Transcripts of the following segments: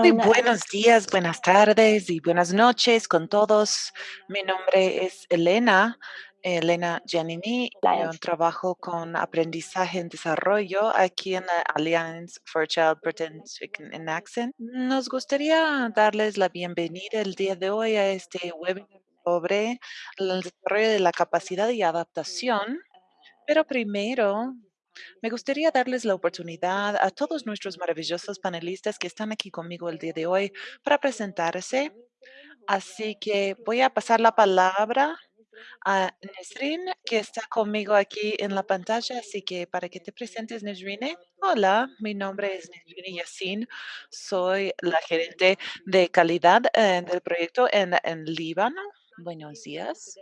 Muy buenos días, buenas tardes y buenas noches con todos. Mi nombre es Elena, Elena Giannini. Yo trabajo con aprendizaje en desarrollo aquí en la Alliance for Child Protection in Accent. Nos gustaría darles la bienvenida el día de hoy a este webinar sobre el desarrollo de la capacidad y adaptación. Pero primero me gustaría darles la oportunidad a todos nuestros maravillosos panelistas que están aquí conmigo el día de hoy para presentarse. Así que voy a pasar la palabra a Nesrin, que está conmigo aquí en la pantalla. Así que para que te presentes, Nesrine. Hola, mi nombre es Nesrine Yassin. Soy la gerente de calidad eh, del proyecto en, en Líbano. Buenos días.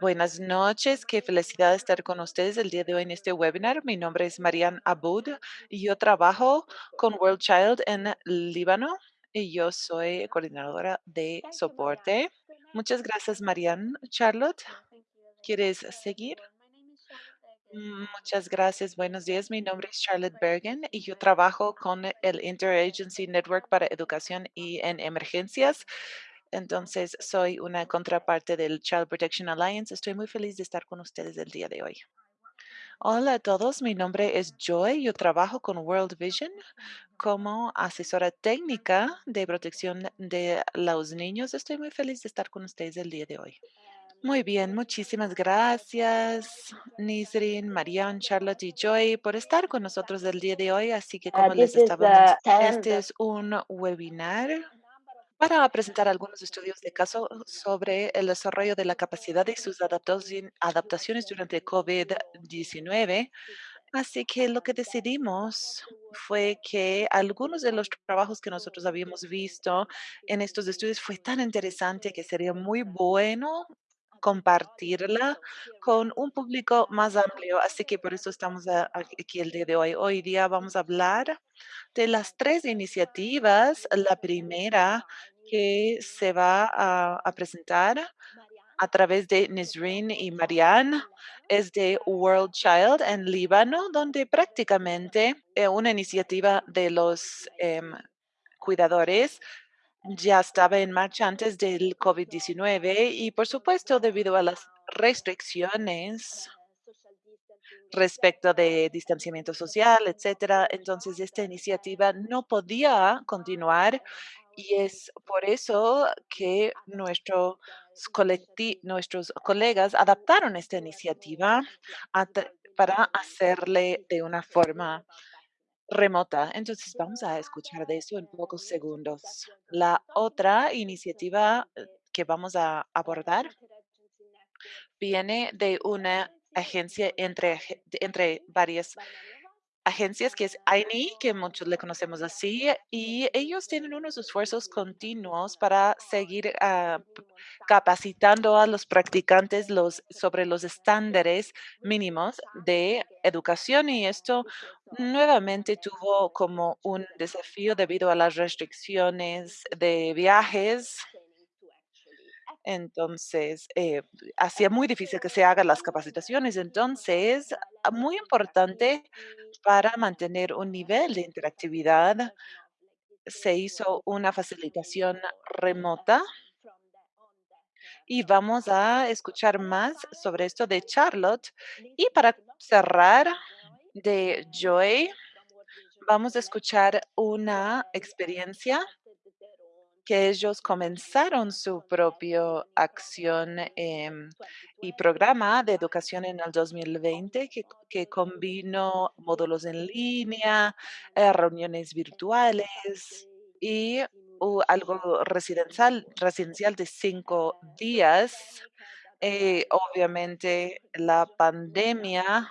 Buenas noches, qué felicidad estar con ustedes el día de hoy en este webinar. Mi nombre es Marian Abud y yo trabajo con World Child en Líbano y yo soy coordinadora de soporte. Muchas gracias, Marian. Charlotte, ¿quieres seguir? Muchas gracias. Buenos días. Mi nombre es Charlotte Bergen y yo trabajo con el Interagency Network para Educación y en Emergencias entonces, soy una contraparte del Child Protection Alliance. Estoy muy feliz de estar con ustedes el día de hoy. Hola a todos, mi nombre es Joy. Yo trabajo con World Vision como asesora técnica de protección de los niños. Estoy muy feliz de estar con ustedes el día de hoy. Muy bien, muchísimas gracias, Nisrin, Marianne, Charlotte y Joy, por estar con nosotros el día de hoy. Así que, como les estaba este es un webinar para presentar algunos estudios de caso sobre el desarrollo de la capacidad y sus adaptaciones durante COVID-19. Así que lo que decidimos fue que algunos de los trabajos que nosotros habíamos visto en estos estudios fue tan interesante que sería muy bueno compartirla con un público más amplio. Así que por eso estamos aquí el día de hoy. Hoy día vamos a hablar de las tres iniciativas. La primera que se va a, presentar a través de Nisrin y Marianne es de World Child en Líbano, donde prácticamente eh, una iniciativa de los em, cuidadores ya estaba en marcha antes del COVID-19 y, por supuesto, debido a las restricciones respecto de distanciamiento social, etcétera. Entonces, esta iniciativa no podía continuar y es por eso que nuestros colegas adaptaron esta iniciativa para hacerle de una forma remota. Entonces, vamos a escuchar de eso en pocos segundos. La otra iniciativa eh, que vamos a abordar viene de una agencia entre, entre varias agencias que es AINI, que muchos le conocemos así, y ellos tienen unos esfuerzos continuos para seguir ah, capacitando a los practicantes los, sobre los estándares mínimos de educación y esto nuevamente tuvo como un desafío debido a las restricciones de viajes entonces, eh, hacía muy difícil que se hagan las capacitaciones. Entonces, ah, muy importante para mantener un nivel de interactividad, se hizo una facilitación remota. Y vamos a escuchar más sobre esto de Charlotte. Y para cerrar, de Joy, vamos a escuchar una experiencia que ellos comenzaron su propia acción em, y programa de educación en el 2020 que, que combinó módulos en línea, eh, reuniones virtuales y algo residencial, residencial de cinco días. Eh, obviamente la pandemia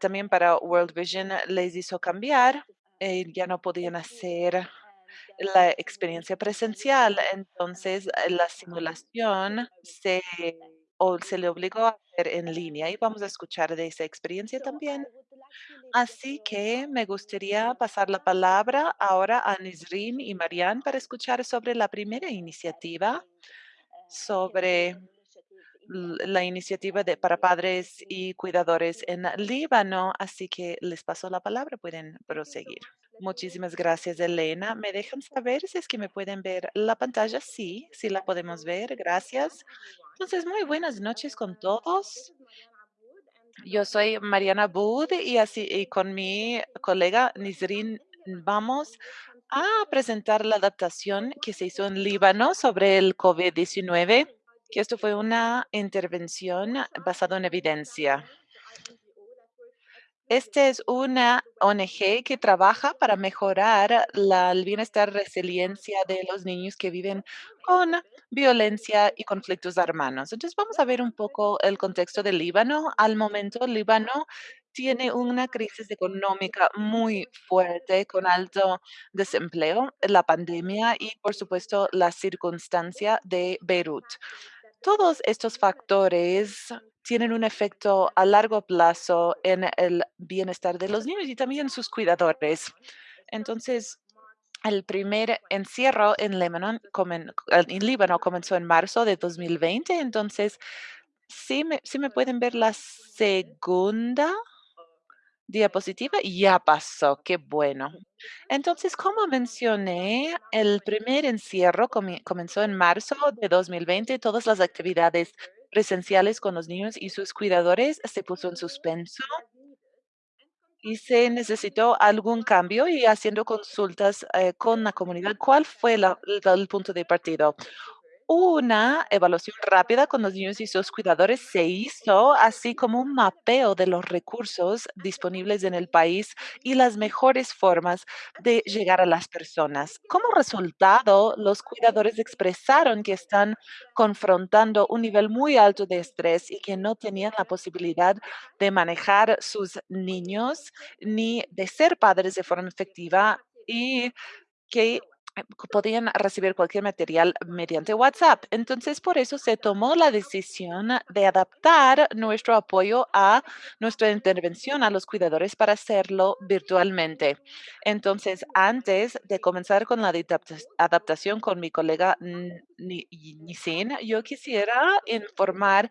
también para World Vision les hizo cambiar. Eh, ya no podían hacer la experiencia presencial. Entonces, eh, la simulación se, o se le obligó a hacer en línea y vamos a escuchar de esa experiencia también. Así que me gustaría pasar la palabra ahora a Nisrin y Marianne para escuchar sobre la primera iniciativa sobre la iniciativa de, para padres y cuidadores en Líbano, así que les paso la palabra, pueden proseguir. Muchísimas gracias, Elena. ¿Me dejan saber si es que me pueden ver la pantalla? Sí, sí la podemos ver. Gracias. Entonces, muy buenas noches con todos. Yo soy Mariana Bud y así y con mi colega Nisrin vamos a presentar la adaptación que se hizo en Líbano sobre el COVID-19, que esto fue una intervención basada en evidencia. Este es una ONG que trabaja para mejorar el bienestar, resiliencia de los niños que viven con violencia y conflictos armados. Entonces, vamos a ver un poco el contexto del Líbano. Al momento, Líbano tiene una crisis económica muy fuerte con alto desempleo, la pandemia y, por supuesto, la circunstancia de Beirut. Todos estos factores tienen un efecto a largo plazo en el bienestar de los niños y también sus cuidadores. Entonces, el primer encierro en Líbano, en Líbano comenzó en marzo de 2020. Entonces, sí me, sí me pueden ver la segunda diapositiva. Ya pasó, qué bueno. Entonces, como mencioné, el primer encierro comenzó en marzo de 2020. Todas las actividades presenciales con los niños y sus cuidadores se puso en suspenso y se necesitó algún cambio y haciendo consultas eh, con la comunidad. ¿Cuál fue la- el punto de partido? Una evaluación rápida con los niños y sus cuidadores se hizo, así como un mapeo de los recursos disponibles en el país y las mejores formas de llegar a las personas. Como resultado, los cuidadores expresaron que están confrontando un nivel muy alto de estrés y que no tenían la posibilidad de manejar sus niños ni de ser padres de forma efectiva y que podían recibir cualquier material mediante WhatsApp. Entonces, por eso se tomó la decisión de adaptar nuestro apoyo a nuestra intervención a los cuidadores para hacerlo virtualmente. Entonces, antes de comenzar con la adapta- adaptación con mi colega Nisin, yo quisiera informar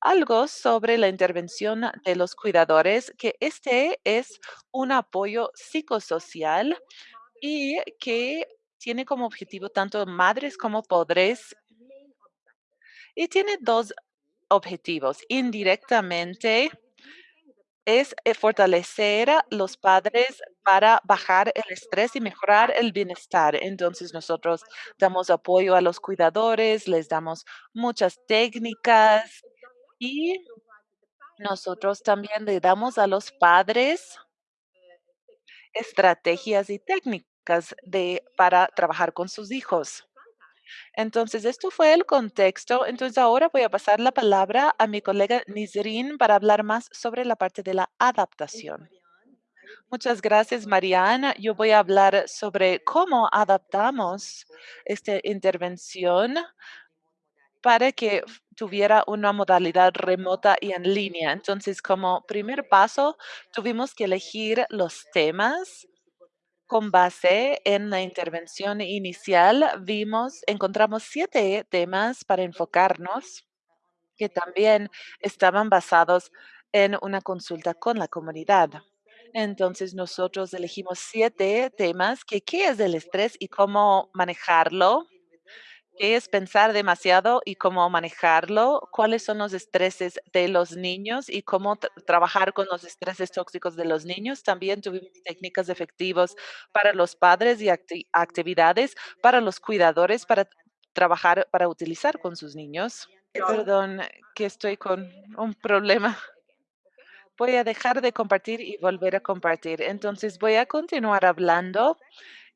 algo sobre la intervención de los cuidadores, que este es un apoyo psicosocial y que tiene como objetivo tanto madres como padres y tiene dos objetivos. Indirectamente es eh, fortalecer a los padres para bajar el estrés y mejorar el bienestar. Entonces nosotros damos apoyo a los cuidadores, les damos muchas técnicas y nosotros también le damos a los padres estrategias y técnicas de, para trabajar con sus hijos. Entonces, esto fue el contexto. Entonces, ahora voy a pasar la palabra a mi colega Nisrin para hablar más sobre la parte de la adaptación. Muchas gracias, Mariana. Yo voy a hablar sobre cómo adaptamos esta intervención para que tuviera una modalidad remota y en línea. Entonces, como primer paso, tuvimos que elegir los temas con base en la intervención inicial, vimos, encontramos siete temas para enfocarnos que también estaban basados en una consulta con la comunidad. Entonces, nosotros elegimos siete temas que qué es el estrés y cómo manejarlo ¿Qué es pensar demasiado y cómo manejarlo? ¿Cuáles son los estreses de los niños y cómo tra- trabajar con los estreses tóxicos de los niños? También tuvimos técnicas efectivas para los padres y acti- actividades para los cuidadores para trabajar, para utilizar con sus niños. Perdón, que estoy con un problema. Voy a dejar de compartir y volver a compartir. Entonces voy a continuar hablando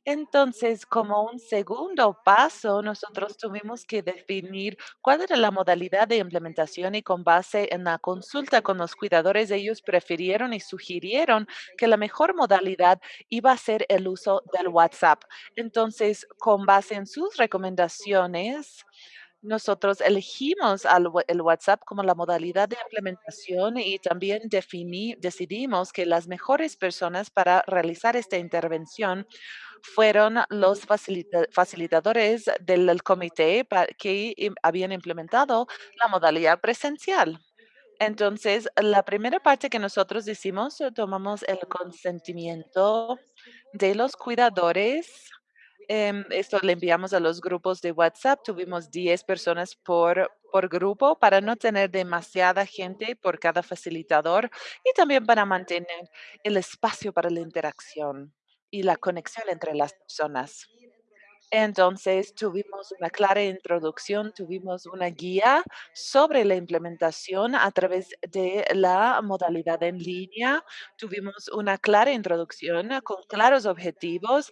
entonces, como un segundo paso, nosotros tuvimos que definir cuál era la modalidad de implementación y con base en la consulta con los cuidadores, ellos prefirieron y sugirieron que la mejor modalidad iba a ser el uso del WhatsApp. Entonces, con base en sus recomendaciones, Nosotros elegimos al el WhatsApp como la modalidad de implementación y también definí decidimos que las mejores personas para realizar esta intervención fueron los facilita facilitadores del el comité que habían implementado la modalidad presencial. Entonces, la primera parte que nosotros hicimos, eh, tomamos el consentimiento de los cuidadores, em, esto le enviamos a los grupos de WhatsApp, tuvimos 10 personas por por grupo para no tener demasiada gente por cada facilitador y también para mantener el espacio para la interacción y la conexión entre las personas. Entonces, tuvimos una clara introducción, tuvimos una guía sobre la implementación a través de la modalidad en línea, tuvimos una clara introducción con claros objetivos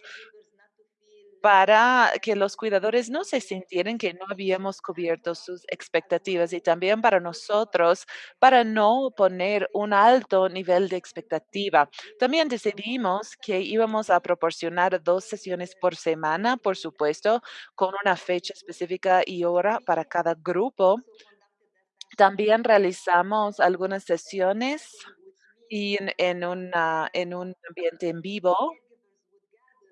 para que los cuidadores no se sintieran que no habíamos cubierto sus expectativas, y también para nosotros, para no poner un alto nivel de expectativa. También decidimos que íbamos a proporcionar 2 sesiones por semana, por supuesto, con una fecha específica y hora para cada grupo. También realizamos algunas sesiones y en en una en un ambiente en vivo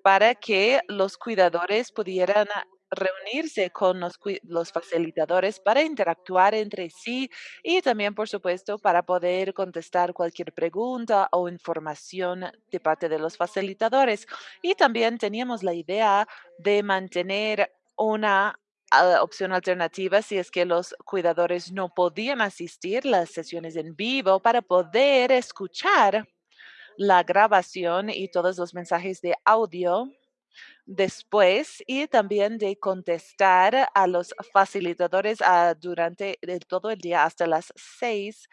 para que los cuidadores pudieran reunirse con los los facilitadores para interactuar entre sí y también, por supuesto, para poder contestar cualquier pregunta o información de parte de los facilitadores. Y también teníamos la idea de mantener una, ah, opción alternativa si es que los cuidadores no podían asistir las sesiones en vivo para poder escuchar la grabación y todos los mensajes de audio después, y también de contestar a los facilitadores, ah, durante todo el día hasta las 6,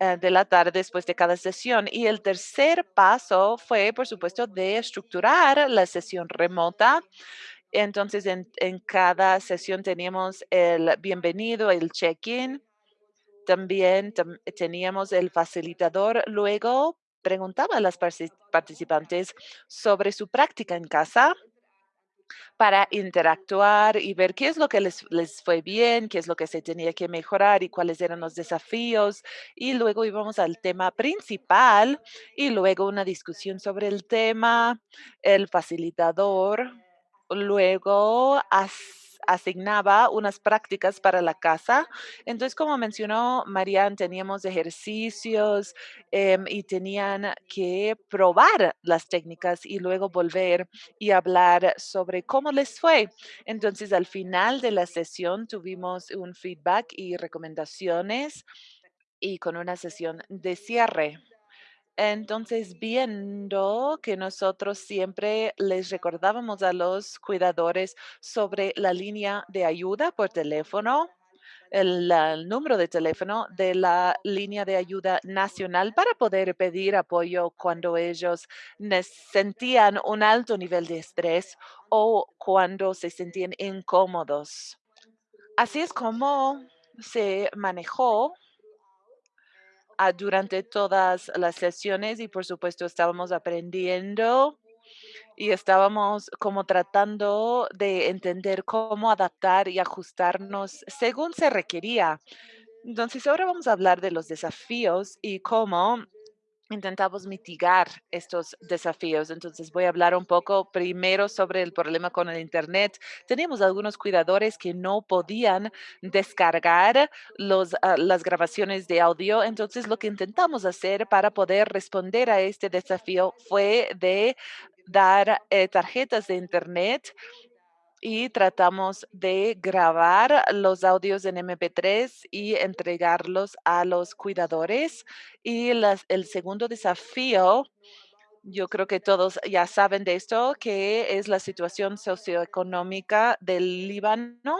eh, de la tarde después de cada sesión. Y el tercer paso fue, por supuesto, de estructurar la sesión remota. Entonces, en en cada sesión teníamos el bienvenido, el check-in. También tam teníamos el facilitador, luego preguntaba a las participantes sobre su práctica en casa para interactuar y ver qué es lo que les les fue bien, qué es lo que se tenía que mejorar y cuáles eran los desafíos. Y luego íbamos al tema principal y luego una discusión sobre el tema, el facilitador luego as asignaba unas prácticas para la casa. Entonces, como mencionó Marian, teníamos ejercicios, em, y tenían que probar las técnicas y luego volver y hablar sobre cómo les fue. Entonces, al final de la sesión tuvimos un feedback y recomendaciones y con una sesión de cierre. Entonces, viendo que nosotros siempre les recordábamos a los cuidadores sobre la línea de ayuda por teléfono, el número de teléfono de la línea de ayuda nacional para poder pedir apoyo cuando ellos sentían un alto nivel de estrés o cuando se sentían incómodos. Así es como se manejó ah, durante todas las sesiones y, por supuesto, estábamos aprendiendo y estábamos como tratando de entender cómo adaptar y ajustarnos según se requería. Entonces, ahora vamos a hablar de los desafíos y cómo intentamos mitigar estos desafíos. Entonces, voy a hablar un poco primero sobre el problema con el Internet. Teníamos algunos cuidadores que no podían descargar ah, las grabaciones de audio. Entonces, lo que intentamos hacer para poder responder a este desafío fue de dar, eh, tarjetas de Internet y tratamos de grabar los audios en MP3 y entregarlos a los cuidadores. Y las el segundo desafío, yo creo que todos ya saben de esto, que es la situación socioeconómica del Líbano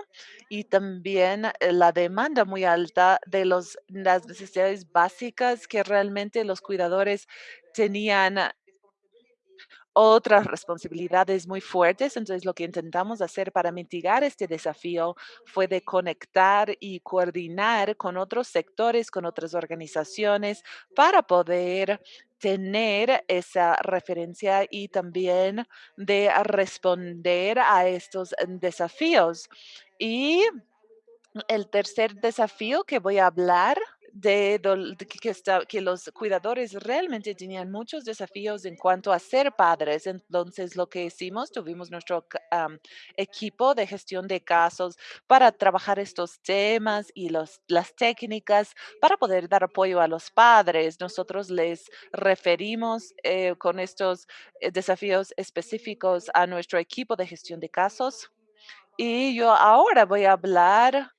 y también, eh, la demanda muy alta de los las necesidades básicas que realmente los cuidadores tenían otras responsabilidades muy fuertes. Entonces, lo que intentamos hacer para mitigar este desafío fue de conectar y coordinar con otros sectores, con otras organizaciones, para poder tener esa referencia y también de responder a estos desafíos. Y El tercer desafío que voy a hablar de, de que, está- que los cuidadores realmente tenían muchos desafíos en cuanto a ser padres. Entonces, lo que hicimos, tuvimos nuestro equipo de gestión de casos para trabajar estos temas y las técnicas para poder dar apoyo a los padres. Nosotros les referimos eh, con estos eh, desafíos específicos a nuestro equipo de gestión de casos y yo ahora voy a hablar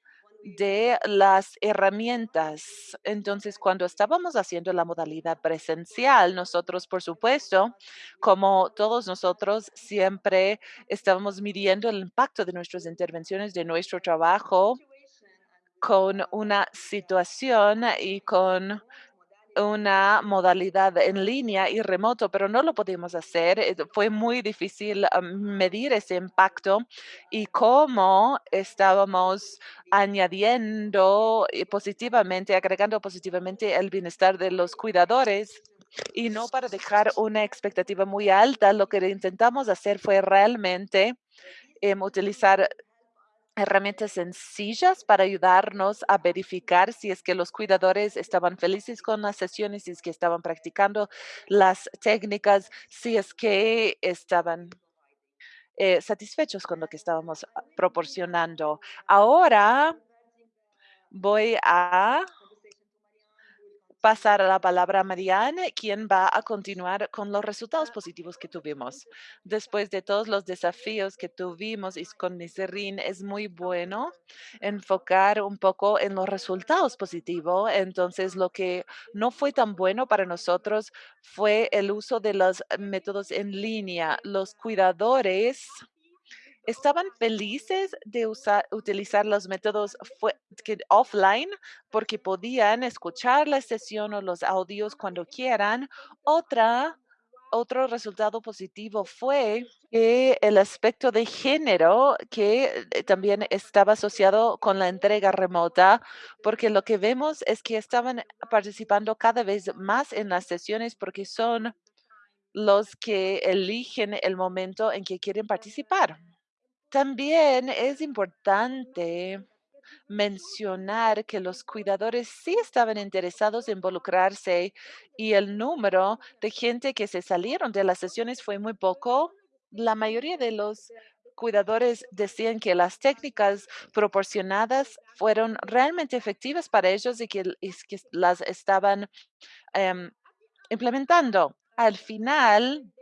de las herramientas. Entonces, cuando estábamos haciendo la modalidad presencial, nosotros, por supuesto, como todos nosotros, siempre estábamos midiendo el impacto de nuestras intervenciones, de nuestro trabajo con una situación y con una modalidad en línea y remoto, pero no lo pudimos hacer. eh, Fue muy difícil medir ese impacto y cómo estábamos añadiendo eh, positivamente, agregando positivamente el bienestar de los cuidadores. Y no para dejar una expectativa muy alta, lo que intentamos hacer fue realmente em, utilizar herramientas sencillas para ayudarnos a verificar si es que los cuidadores estaban felices con las sesiones, si es que estaban practicando las técnicas, si es que estaban eh, satisfechos con lo que estábamos ah, proporcionando. Ahora voy a pasar la palabra a Marianne, quien va a continuar con los resultados positivos que tuvimos. Después de todos los desafíos que tuvimos y con Niserin, es muy bueno enfocar un poco en los resultados positivos. Entonces, lo que no fue tan bueno para nosotros fue el uso de los métodos en línea. Los cuidadores estaban felices de usar, utilizar los métodos que offline porque podían escuchar la sesión o los audios cuando quieran. Otra, otro resultado positivo fue el aspecto de género que eh, también estaba asociado con la entrega remota, porque lo que vemos es que estaban participando cada vez más en las sesiones porque son los que eligen el momento en que quieren participar. También es importante mencionar que los cuidadores sí estaban interesados en involucrarse y el número de gente que se salieron de las sesiones fue muy poco. La mayoría de los cuidadores decían que las técnicas proporcionadas fueron realmente efectivas para ellos y que, las estaban em, implementando. Al final,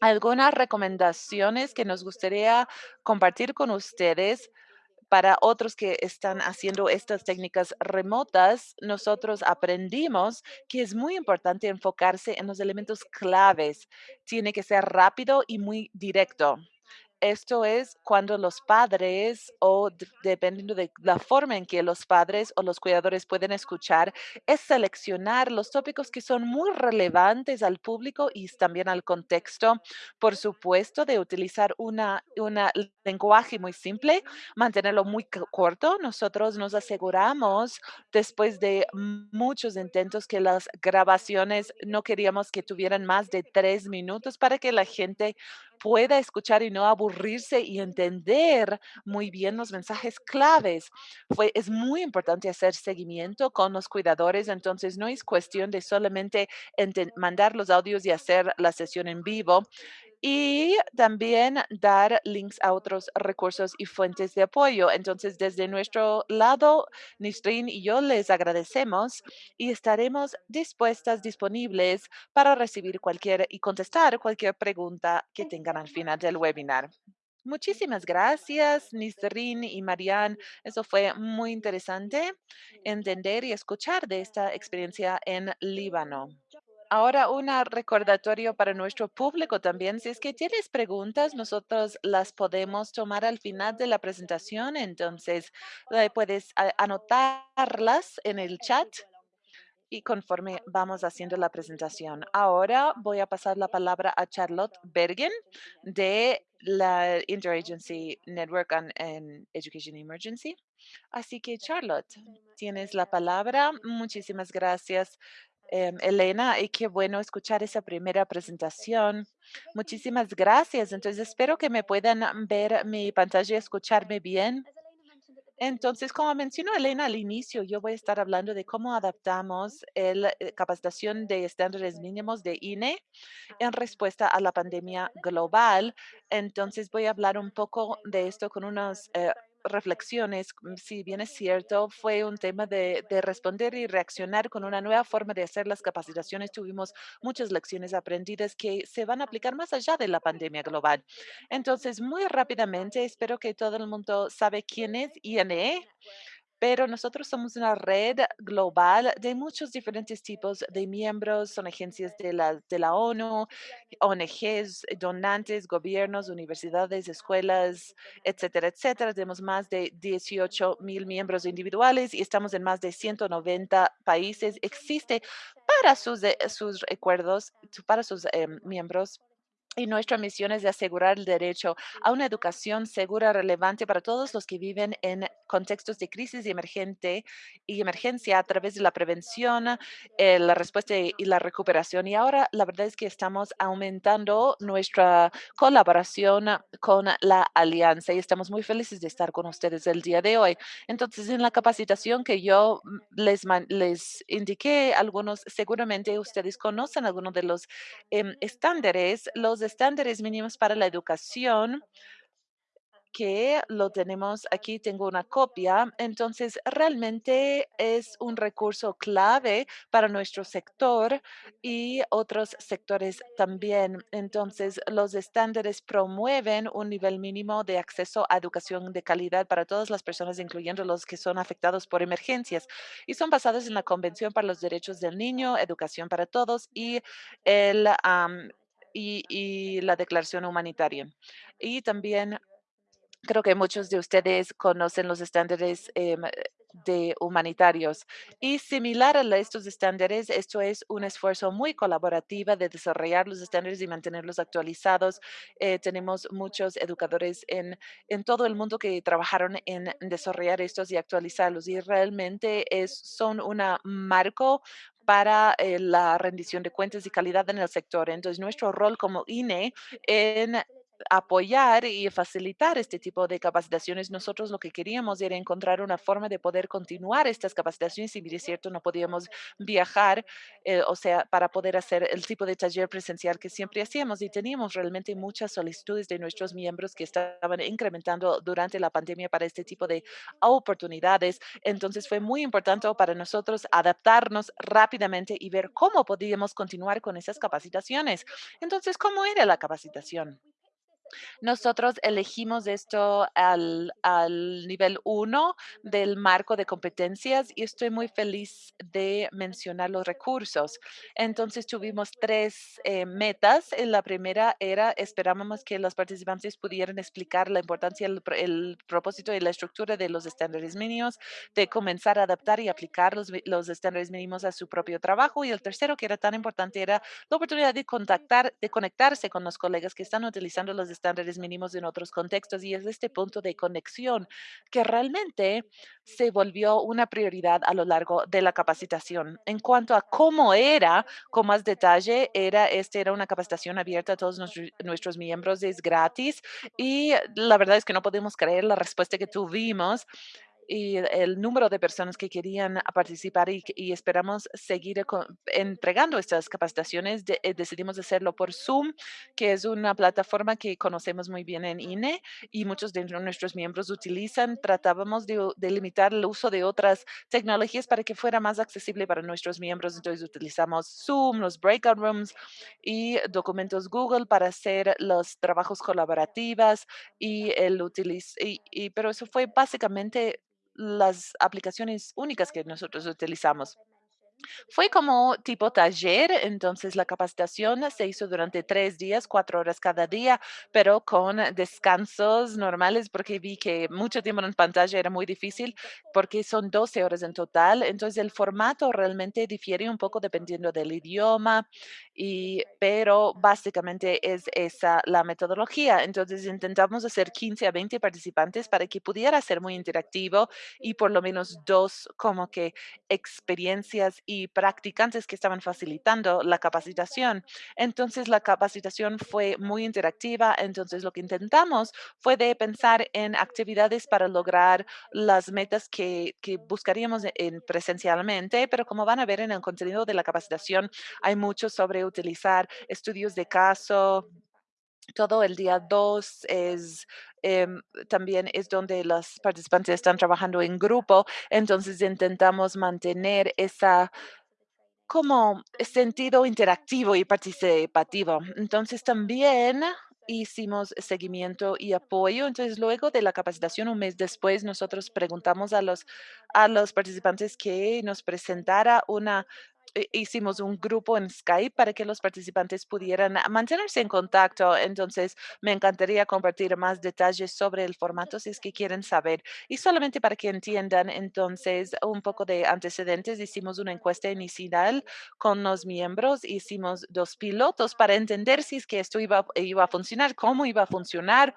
algunas recomendaciones que nos gustaría compartir con ustedes para otros que están haciendo estas técnicas remotas, nosotros aprendimos que es muy importante enfocarse en los elementos claves. Tiene que ser rápido y muy directo. Esto es cuando los padres o de- dependiendo de la forma en que los padres o los cuidadores pueden escuchar, es seleccionar los tópicos que son muy relevantes al público y también al contexto. Por supuesto, de utilizar una, una lenguaje muy simple, mantenerlo muy co- corto. Nosotros nos aseguramos después de muchos intentos que las grabaciones no queríamos que tuvieran más de tres minutos para que la gente pueda escuchar y no aburrirse y entender muy bien los mensajes claves. Fue, es muy importante hacer seguimiento con los cuidadores, entonces no es cuestión de solamente mandar los audios y hacer la sesión en vivo. Y también dar links a otros recursos y fuentes de apoyo. Entonces, desde nuestro lado, Nistrin y yo les agradecemos y estaremos dispuestas, disponibles para recibir cualquier y contestar cualquier pregunta que tengan al final del webinar. Muchísimas gracias, Nisrin y Marianne. Eso fue muy interesante entender y escuchar de esta experiencia en Líbano. Ahora, un recordatorio para nuestro público también. Si es que tienes preguntas, nosotros las podemos tomar al final de la presentación. Entonces, puedes anotarlas en el chat y conforme vamos haciendo la presentación. Ahora voy a pasar la palabra a Charlotte Bergen de la Interagency Network on Education Emergency. Así que, Charlotte, tienes la palabra. Muchísimas gracias, em, Elena, y qué bueno escuchar esa primera presentación. Muchísimas gracias. Entonces, espero que me puedan ver mi pantalla y escucharme bien. Entonces, como mencionó Elena al inicio, yo voy a estar hablando de cómo adaptamos la capacitación de estándares mínimos de INE en respuesta a la pandemia global. Entonces, voy a hablar un poco de esto con unas eh, reflexiones. mm, Si bien es cierto, fue un tema de, de responder y reaccionar con una nueva forma de hacer las capacitaciones. Tuvimos muchas lecciones aprendidas que se van a aplicar más allá de la pandemia global. Entonces, muy rápidamente, espero que todo el mundo sabe quién es INE pero nosotros somos una red global de muchos diferentes tipos de miembros, son agencias de la, de la ONU, ONGs, donantes, gobiernos, universidades, escuelas, etcétera, etcétera. Tenemos más de 18 mil miembros individuales y estamos en más de 190 países. Existe para sus, eh, sus recuerdos, para sus em, miembros y nuestra misión es de asegurar el derecho a una educación segura, relevante para todos los que viven en contextos de crisis y, emergente, y emergencia a través de la prevención, eh, la respuesta y la recuperación. Y ahora la verdad es que estamos aumentando nuestra colaboración con la alianza y estamos muy felices de estar con ustedes el día de hoy. Entonces, en la capacitación que yo mm, les, les indiqué, algunos seguramente ustedes conocen algunos de los em, estándares, los estándares mínimos para la educación que lo tenemos aquí, tengo una copia. Entonces, realmente es un recurso clave para nuestro sector y otros sectores también. Entonces, los estándares promueven un nivel mínimo de acceso a educación de calidad para todas las personas, incluyendo los que son afectados por emergencias, y son basados en la Convención para los Derechos del Niño, Educación para Todos y el... y, y la declaración humanitaria. Y también Creo que muchos de ustedes conocen los estándares em, de humanitarios y similar a estos estándares, esto es un esfuerzo muy colaborativo de desarrollar los estándares y mantenerlos actualizados. Eh, tenemos muchos educadores en, en todo el mundo que trabajaron en desarrollar estos y actualizarlos y realmente es, son un marco para eh, la rendición de cuentas y calidad en el sector. Entonces, nuestro rol como INE en apoyar y facilitar este tipo de capacitaciones. Nosotros lo que queríamos era encontrar una forma de poder continuar estas capacitaciones. Si bien es cierto, no podíamos viajar, eh, o sea, para poder hacer el tipo de taller presencial que siempre hacíamos. Y teníamos realmente muchas solicitudes de nuestros miembros que estaban incrementando durante la pandemia para este tipo de oportunidades. Entonces fue muy importante para nosotros adaptarnos rápidamente y ver cómo podíamos continuar con esas capacitaciones. Entonces, ¿cómo era la capacitación? Nosotros elegimos esto al, al nivel uno del marco de competencias y estoy muy feliz de mencionar los recursos. Entonces tuvimos tres eh, metas. La primera era, esperábamos que los participantes pudieran explicar la importancia, el, el propósito y la estructura de los estándares mínimos, de comenzar a adaptar y aplicar los, los estándares mínimos a su propio trabajo. Y el tercero, que era tan importante, era la oportunidad de contactar, de conectarse con los colegas que están utilizando los estándares mínimos en otros contextos y es este punto de conexión que realmente se volvió una prioridad a lo largo de la capacitación. En cuanto a cómo era, con más detalle, era, este era una capacitación abierta a todos nuestros miembros, es gratis y la verdad es que no podemos creer la respuesta que tuvimos y el número de personas que querían participar y, y esperamos seguir co- entregando estas capacitaciones. de- eh, decidimos hacerlo por Zoom, que es una plataforma que conocemos muy bien en INE y muchos de nuestros miembros utilizan. Tratábamos de, de limitar el uso de otras tecnologías para que fuera más accesible para nuestros miembros. Entonces utilizamos Zoom, los breakout rooms y documentos Google para hacer los trabajos colaborativos y el y, y- pero eso fue básicamente las aplicaciones únicas que nosotros utilizamos. Fue como tipo taller, entonces la capacitación se hizo durante tres días, cuatro horas cada día, pero con descansos normales porque vi que mucho tiempo en pantalla era muy difícil porque son 12 horas en total. Entonces el formato realmente difiere un poco dependiendo del idioma, y, pero básicamente es esa la metodología. Entonces intentamos hacer 15 a 20 participantes para que pudiera ser muy interactivo y por lo menos dos como que experiencias y practicantes que estaban facilitando la capacitación. Entonces, la capacitación fue muy interactiva. Entonces, lo que intentamos fue de pensar en actividades para lograr las metas que, que buscaríamos e, en presencialmente, pero como van a ver en el contenido de la capacitación, hay mucho sobre utilizar estudios de caso, todo el día 2 es em, también es donde los participantes están trabajando en grupo, entonces intentamos mantener esa como sentido interactivo y participativo. Entonces también hicimos seguimiento y apoyo. Entonces luego de la capacitación, un mes después, nosotros preguntamos a los, a los participantes que nos presentara una hicimos un grupo en Skype para que los participantes pudieran mantenerse en contacto. Entonces, me encantaría compartir más detalles sobre el formato si es que quieren saber. Y solamente para que entiendan, entonces, un poco de antecedentes, hicimos una encuesta inicial con los miembros, hicimos dos pilotos para entender si es que esto iba, iba a funcionar, cómo iba a funcionar.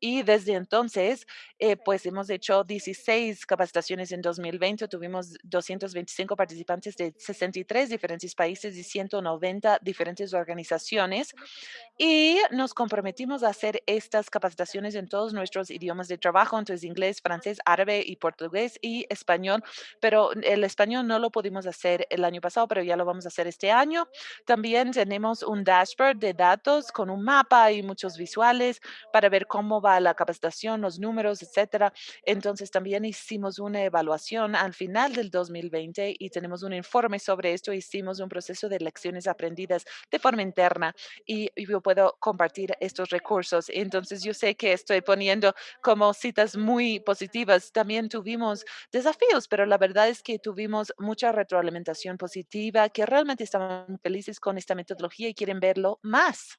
Y desde entonces, eh, pues hemos hecho 16 capacitaciones en 2020. Tuvimos 225 participantes de 63 diferentes países y 190 diferentes organizaciones. Y nos comprometimos a hacer estas capacitaciones en todos nuestros idiomas de trabajo, entonces inglés, francés, árabe y portugués y español. Pero el español no lo pudimos hacer el año pasado, pero ya lo vamos a hacer este año. También tenemos un dashboard de datos con un mapa y muchos visuales para ver cómo va la capacitación, los números, etcétera. Entonces también hicimos una evaluación al final del 2020 y tenemos un informe sobre esto. Hicimos un proceso de lecciones aprendidas de forma interna y yo puedo compartir estos recursos. Entonces yo sé que estoy poniendo como citas muy positivas. También tuvimos desafíos, pero la verdad es que tuvimos mucha retroalimentación positiva, que realmente estaban felices con esta metodología y quieren verlo más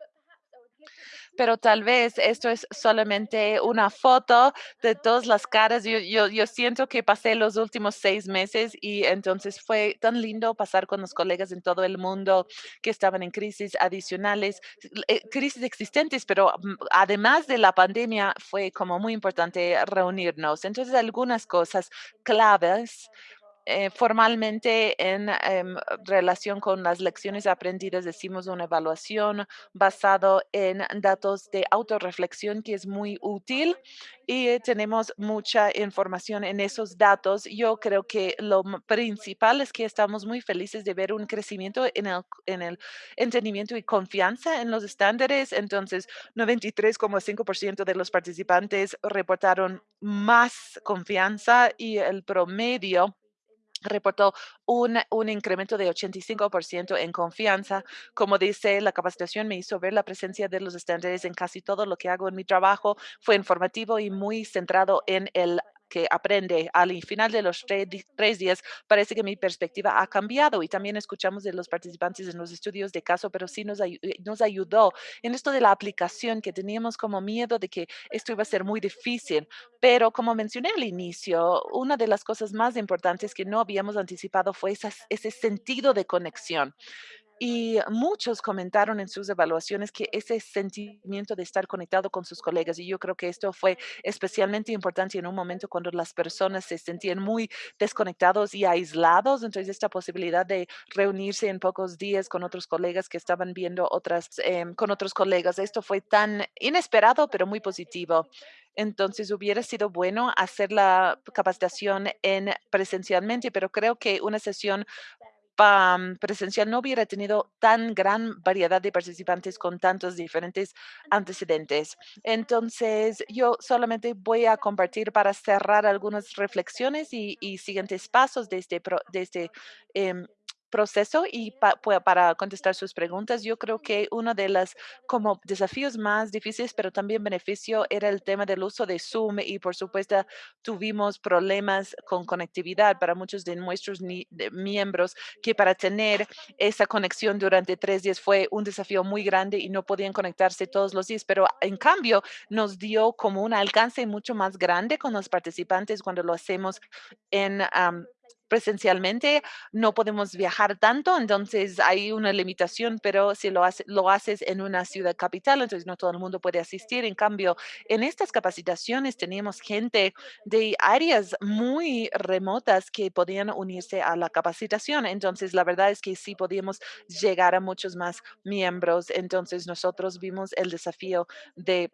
pero tal vez esto es solamente una foto de todas las caras. Yo, yo, yo siento que pasé los últimos seis meses y entonces fue tan lindo pasar con los colegas en todo el mundo que estaban en crisis adicionales, eh, crisis existentes, pero mm, además de la pandemia fue como muy importante reunirnos. Entonces, algunas cosas claves eh, formalmente en em, relación con las lecciones aprendidas decimos una evaluación basado en datos de autorreflexión que es muy útil y tenemos mucha información en esos datos. Yo creo que lo principal es que estamos muy felices de ver un crecimiento en el, en el entendimiento y confianza en los estándares. Entonces, 93,5% de los participantes reportaron más confianza y el promedio reportó un, un, incremento de 85% en confianza. Como dice, la capacitación me hizo ver la presencia de los estándares en casi todo lo que hago en mi trabajo. Fue informativo y muy centrado en el que aprende al final de los tres, días, parece que mi perspectiva ha cambiado y también escuchamos de los participantes en los estudios de caso, pero sí nos, eh, nos ayudó en esto de la aplicación que teníamos como miedo de que esto iba a ser muy difícil. Pero como mencioné al inicio, una de las cosas más importantes que no habíamos anticipado fue ese sentido de conexión. Y muchos comentaron en sus evaluaciones que ese sentimiento de estar conectado con sus colegas, y yo creo que esto fue especialmente importante en un momento cuando las personas se sentían muy desconectados y aislados, entonces esta posibilidad de reunirse en pocos días con otros colegas que estaban viendo otras, em, con otros colegas, esto fue tan inesperado, pero muy positivo. Entonces hubiera sido bueno hacer la capacitación en presencialmente, pero creo que una sesión presencial no hubiera tenido tan gran variedad de participantes con tantos diferentes antecedentes. Entonces, yo solamente voy a compartir para cerrar algunas reflexiones y, siguientes pasos de este, este em, proceso y para contestar sus preguntas, yo creo que uno de los como desafíos más difíciles, pero también beneficio, era el tema del uso de Zoom y por supuesto tuvimos problemas con conectividad para muchos de nuestros miembros que para tener esa conexión durante tres días fue un desafío muy grande y no podían conectarse todos los días, pero en cambio nos dio como un alcance mucho más grande con los participantes cuando lo hacemos en presencialmente, no podemos viajar tanto, entonces hay una limitación, pero si lo, hace, lo haces en una ciudad capital, entonces no todo el mundo puede asistir. En cambio, en estas capacitaciones teníamos gente de áreas muy remotas que podían unirse a la capacitación. Entonces, la verdad es que sí podíamos llegar a muchos más miembros. Entonces, nosotros vimos el desafío de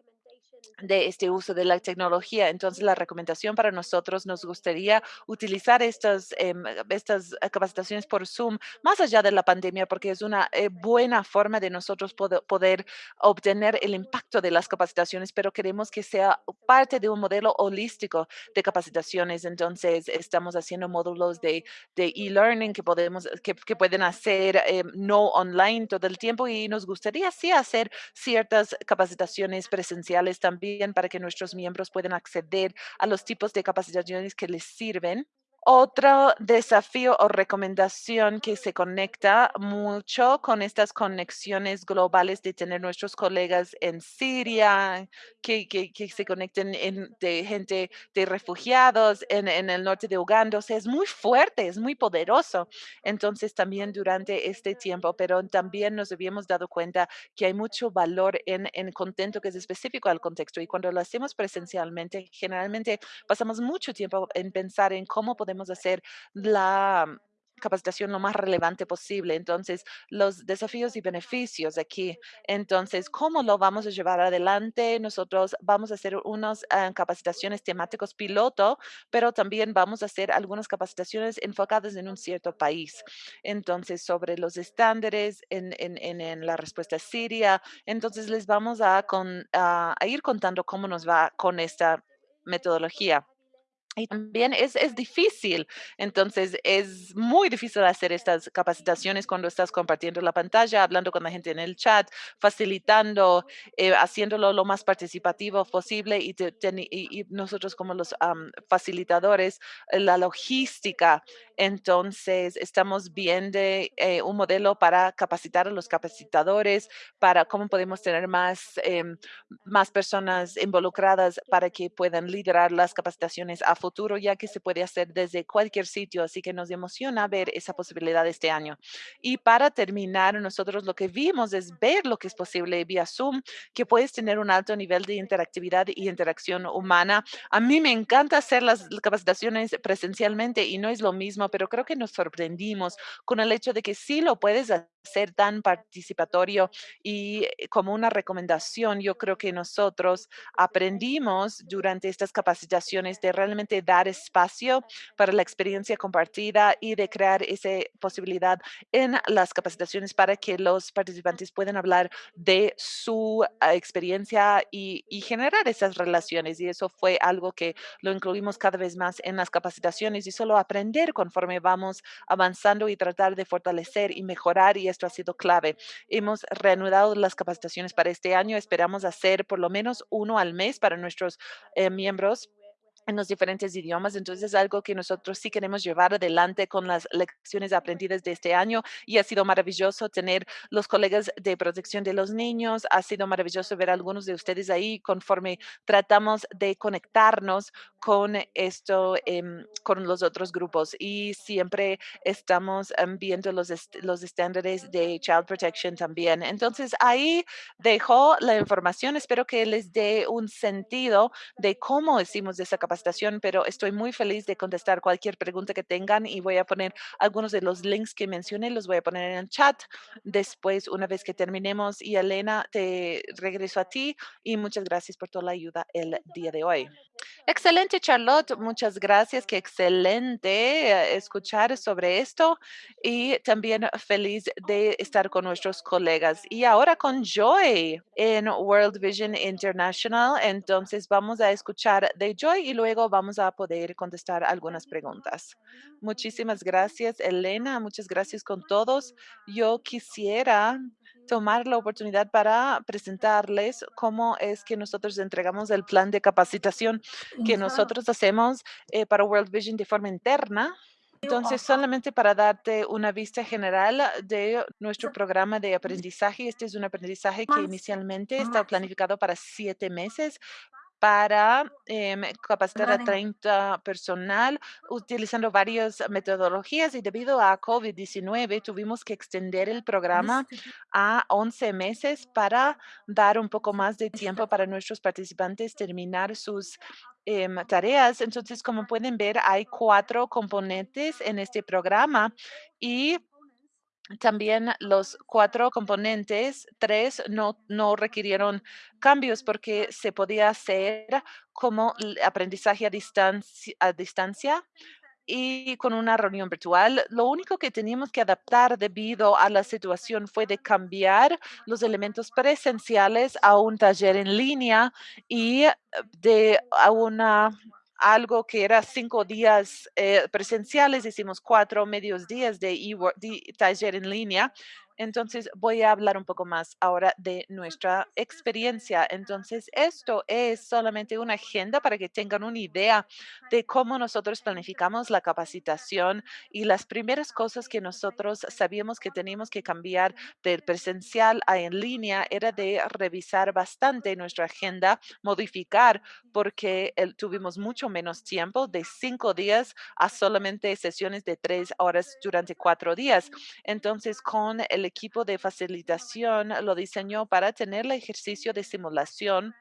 de este uso de la tecnología. Entonces, la recomendación para nosotros nos gustaría utilizar estas, em, estas eh, capacitaciones por Zoom más allá de la pandemia, porque es una eh, buena forma de nosotros poder, poder obtener el impacto de las capacitaciones, pero queremos que sea parte de un modelo holístico de capacitaciones. Entonces, estamos haciendo módulos de de e-learning que podemos, que, que pueden hacer em, no online todo el tiempo y nos gustaría sí hacer ciertas capacitaciones presenciales también para que nuestros miembros puedan acceder a los tipos de capacitaciones que les sirven otro desafío o recomendación que se conecta mucho con estas conexiones globales de tener nuestros colegas en Siria, que, que, que se conecten en, de gente de refugiados en, en, el norte de Uganda. O sea, es muy fuerte, es muy poderoso. Entonces, también durante este tiempo, pero también nos habíamos dado cuenta que hay mucho valor en, en contento que es específico al contexto. Y cuando lo hacemos presencialmente, generalmente pasamos mucho tiempo en pensar en cómo podemos hacer la capacitación lo más relevante posible. Entonces, los desafíos y beneficios aquí. Entonces, ¿cómo lo vamos a llevar adelante? Nosotros vamos a hacer unas uh, capacitaciones temáticos piloto, pero también vamos a hacer algunas capacitaciones enfocadas en un cierto país. Entonces, sobre los estándares en, la respuesta siria. Entonces, les vamos a, con, a, a ir contando cómo nos va con esta metodología. También es, es difícil, entonces es muy difícil hacer estas capacitaciones cuando estás compartiendo la pantalla, hablando con la gente en el chat, facilitando, eh, haciéndolo lo más participativo posible y, nosotros como los um, facilitadores, eh, la logística. Entonces estamos viendo eh, un modelo para capacitar a los capacitadores, para cómo podemos tener más, eh, más personas involucradas para que puedan liderar las capacitaciones a futuro, ya que se puede hacer desde cualquier sitio. Así que nos emociona ver esa posibilidad este año. Y para terminar, nosotros lo que vimos es ver lo que es posible vía Zoom, que puedes tener un alto nivel de interactividad y interacción humana. A mí me encanta hacer las capacitaciones presencialmente y no es lo mismo, pero creo que nos sorprendimos con el hecho de que sí lo puedes hacer tan participatorio y eh, como una recomendación, yo creo que nosotros aprendimos durante estas capacitaciones de realmente dar espacio para la experiencia compartida y de crear esa posibilidad en las capacitaciones para que los participantes puedan hablar de su ah, experiencia y, y generar esas relaciones. Y eso fue algo que lo incluimos cada vez más en las capacitaciones y solo aprender conforme vamos avanzando y tratar de fortalecer y mejorar. Y esto ha sido clave. Hemos reanudado las capacitaciones para este año. Esperamos hacer por lo menos uno al mes para nuestros eh, miembros en los diferentes idiomas. Entonces, es algo que nosotros sí queremos llevar adelante con las lecciones aprendidas de este año y ha sido maravilloso tener los colegas de protección de los niños. Ha sido maravilloso ver a algunos de ustedes ahí conforme tratamos de conectarnos con esto, eh, con los otros grupos y siempre estamos um, viendo los, los estándares de Child Protection también. Entonces, ahí dejo la información. Espero que les dé un sentido de cómo hicimos esa capacidad pero estoy muy feliz de contestar cualquier pregunta que tengan y voy a poner algunos de los links que mencioné, los voy a poner en el chat después, una vez que terminemos. Y Elena, te regreso a ti y muchas gracias por toda la ayuda el día de hoy. Excelente, Charlotte. Muchas gracias. Qué excelente eh, escuchar sobre esto y también feliz de estar con nuestros colegas. Y ahora con Joy en World Vision International. Entonces vamos a escuchar de Joy y luego vamos a poder contestar algunas preguntas. Muchísimas gracias, Elena. Muchas gracias con todos. Yo quisiera tomar la oportunidad para presentarles cómo es que nosotros entregamos el plan de capacitación que nosotros hacemos eh, para World Vision de forma interna. Entonces, solamente para darte una vista general de nuestro programa de aprendizaje, este es un aprendizaje que inicialmente está planificado para siete meses, para em, capacitar a Running 30 personal utilizando varias metodologías y debido a COVID-19 tuvimos que extender el programa a 11 meses para dar un poco más de tiempo para nuestros participantes terminar sus em, tareas. Entonces, como pueden ver, hay cuatro componentes en este programa y también los cuatro componentes, tres no, no requirieron cambios porque se podía hacer como aprendizaje a distancia, a distancia y con una reunión virtual. Lo único que teníamos que adaptar debido a la situación fue de cambiar los elementos presenciales a un taller en línea y eh, de a una algo que era cinco días eh, presenciales, hicimos cuatro medios días de, de taller en línea. Entonces voy a hablar un poco más ahora de nuestra experiencia. Entonces esto es solamente una agenda para que tengan una idea de cómo nosotros planificamos la capacitación y las primeras cosas que nosotros sabíamos que teníamos que cambiar del presencial a en línea era de revisar bastante nuestra agenda, modificar porque tuvimos mucho menos tiempo de cinco días a solamente sesiones de tres horas durante cuatro días. Entonces, con el equipo de facilitación lo diseñó para tener el ejercicio de simulación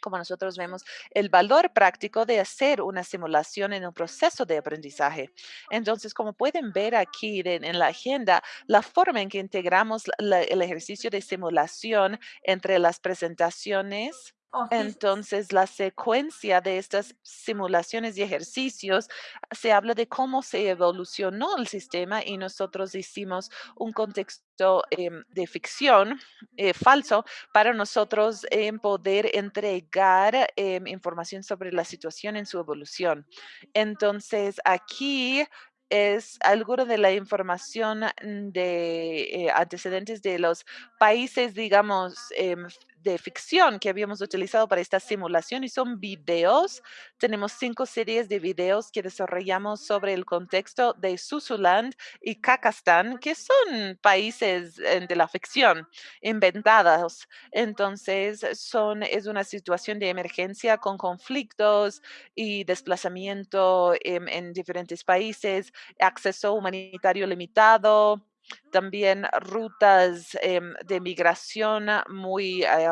como nosotros vemos el valor práctico de hacer una simulación en un proceso de aprendizaje. Entonces, como pueden ver aquí de- en la agenda, la forma en que integramos el ejercicio de simulación entre las presentaciones. This Entonces, la secuencia de estas simulaciones y ejercicios se habla de cómo se evolucionó el sistema y nosotros hicimos un contexto em, de ficción eh, falso para nosotros em, poder entregar em, información sobre la situación en su evolución. Entonces, aquí es algo de la información mm, de eh, antecedentes de los países, digamos, f- de ficción que habíamos utilizado para esta simulación y son videos. Tenemos cinco series de videos que desarrollamos sobre el contexto de Susuland y Kakastán, que son países eh, de la ficción inventados. Entonces, son, es una situación de emergencia con conflictos y desplazamiento em, en diferentes países, acceso humanitario limitado, también rutas em, de migración muy eh,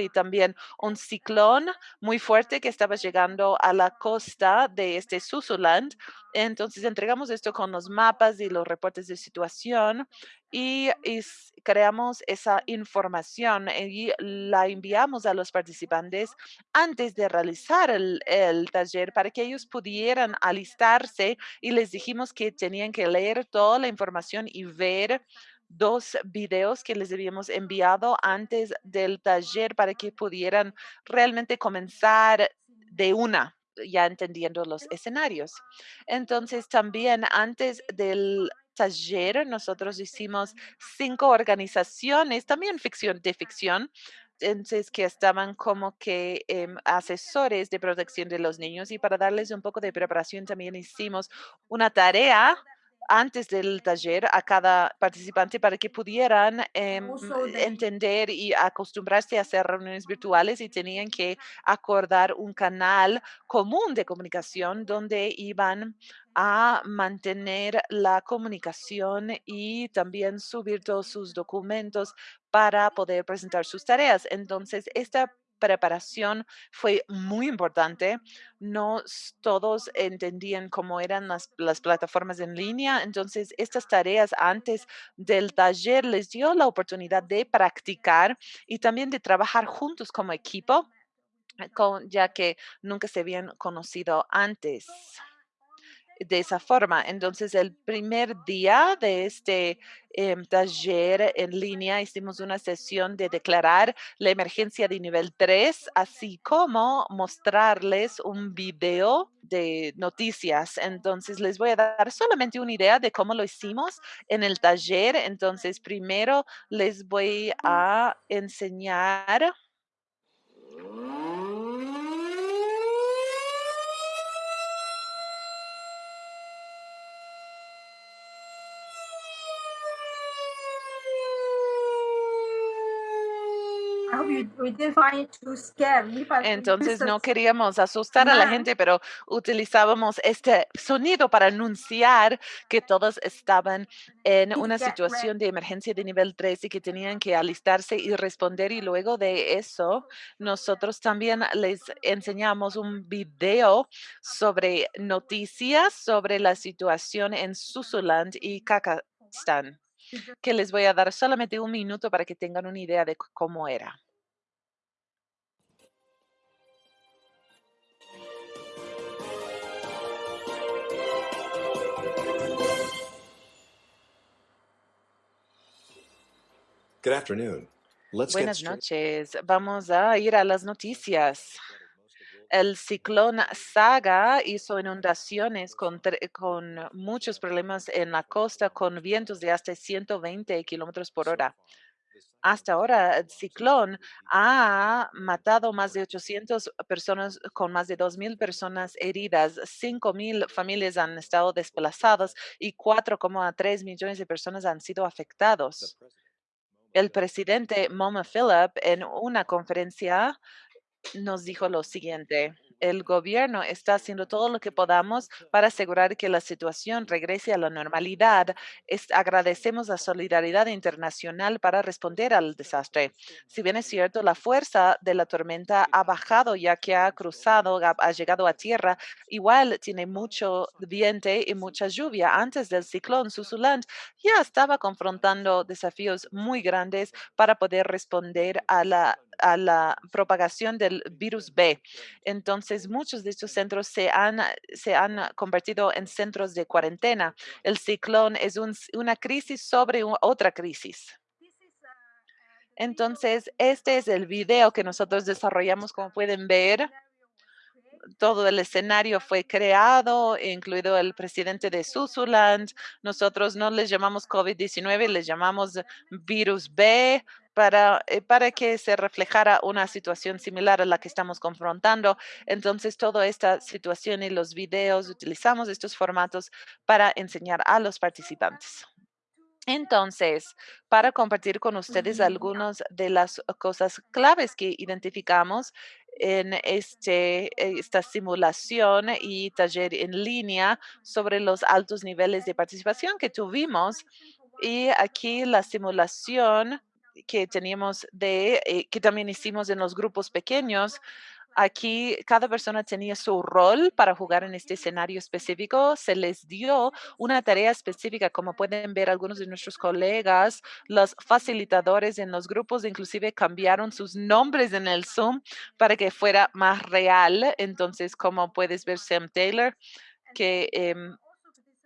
y también un ciclón muy fuerte que estaba llegando a la costa de este Susuland. Entonces entregamos esto con los mapas y los reportes de situación y, creamos esa información y la enviamos a los participantes antes de realizar el, el taller para que ellos pudieran alistarse y les dijimos que tenían que leer toda la información y ver dos videos que les habíamos enviado antes del taller para que pudieran realmente comenzar de una, ya entendiendo los escenarios. Entonces, también antes del taller, nosotros hicimos cinco organizaciones, también ficción de ficción, entonces que estaban como que em, asesores de protección de los niños y para darles un poco de preparación también hicimos una tarea antes del taller a cada participante para que pudieran em, the entender y acostumbrarse a hacer reuniones virtuales y tenían que acordar un canal común de comunicación donde iban a mantener la comunicación y también subir todos sus documentos para poder presentar sus tareas. Entonces, esta preparación fue muy importante. No todos entendían cómo eran las, las plataformas en línea. Entonces, estas tareas antes del taller les dio la oportunidad de practicar y también de trabajar juntos como equipo, eh, ya que nunca se habían conocido antes de esa forma. Entonces, el primer día de este em, taller en línea hicimos una sesión de declarar la emergencia de nivel 3, así como mostrarles un video de noticias. Entonces, les voy a dar solamente una idea de cómo lo hicimos en el taller. Entonces, primero les voy a enseñar we we didn't find it too scary, but we Entonces no queríamos asustar a la gente, pero utilizábamos este sonido para anunciar que todos estaban en una situación de emergencia de nivel 3 y que tenían que alistarse y responder. Y luego de eso, nosotros también les enseñamos un video sobre noticias sobre la situación en Susuland y Kakastán, que les voy a dar solamente un minuto para que tengan una idea de cómo era. Good afternoon. Let's get Buenas straight. noches. Vamos a ir a las noticias. El ciclón Saga hizo inundaciones con, con muchos problemas en la costa con vientos de hasta 120 kilómetros por hora. Hasta ahora, el ciclón ha matado más de 800 personas con más de 2.000 personas heridas, 5.000 familias han estado desplazadas y 4,3 millones de personas han sido afectados. El presidente Moma Philip en una conferencia nos dijo lo siguiente. El gobierno está haciendo todo lo que podamos para asegurar que la situación regrese a la normalidad. Es- agradecemos la solidaridad internacional para responder al desastre. Si bien es cierto, la fuerza de la tormenta ha bajado ya que ha cruzado, ha, ha llegado a tierra, igual tiene mucho viento y mucha lluvia. Antes del ciclón, Susuland ya estaba confrontando desafíos muy grandes para poder responder a la a la propagación del virus B. Entonces, muchos de estos centros se han, se han convertido en centros de cuarentena. El ciclón es un- una crisis sobre otra crisis. Entonces, este es el video que nosotros desarrollamos, como pueden ver. Todo el escenario fue creado, incluido el presidente de Susuland. Nosotros no les llamamos COVID-19, les llamamos virus B para, eh, para que se reflejara una situación similar a la que estamos confrontando. Entonces, toda esta situación y los videos, utilizamos estos formatos para enseñar a los participantes. Entonces, para compartir con ustedes algunas de las cosas claves que identificamos en este, eh, esta simulación y taller en línea sobre los altos niveles de participación que tuvimos. Y aquí la simulación que teníamos de, eh, que también hicimos en los grupos pequeños, Aquí cada persona tenía su rol para jugar en este escenario específico. Se les dio una tarea específica, como pueden ver algunos de nuestros colegas, los facilitadores en los grupos inclusive cambiaron sus nombres en el Zoom para que fuera más real. Entonces, como puedes ver, Sam Taylor, que em,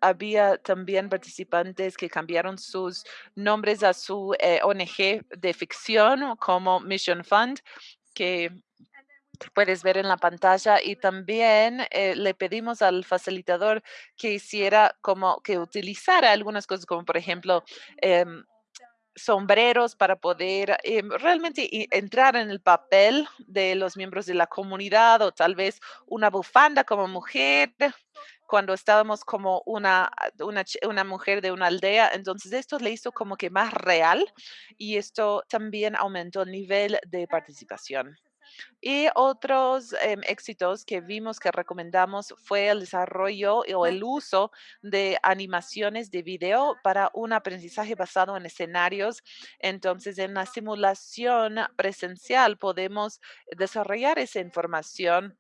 había también participantes que cambiaron sus nombres a su eh, ONG de ficción como Mission Fund, que puedes ver en la pantalla y también eh, le pedimos al facilitador que hiciera como que utilizara algunas cosas como por ejemplo em, sombreros para poder em, realmente entrar en el papel de los miembros de la comunidad o tal vez una bufanda como mujer cuando estábamos como una, una, una mujer de una aldea. Entonces esto le hizo como que más real y esto también aumentó el nivel de participación. Y otros em, éxitos que vimos que recomendamos fue el desarrollo o el uso de animaciones de video para un aprendizaje basado en escenarios. Entonces, en la simulación presencial podemos desarrollar esa información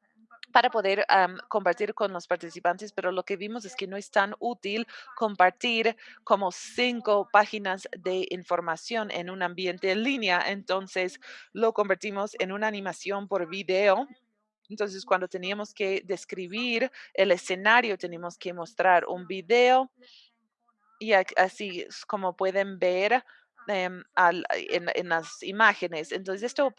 para poder am, compartir con los participantes, pero lo que vimos es que no es tan útil compartir como cinco páginas de información en un ambiente en línea. Entonces, lo convertimos en una animación por video. Entonces, cuando teníamos que describir el escenario, teníamos que mostrar un video y así como pueden ver em, en, en las imágenes. Entonces, esto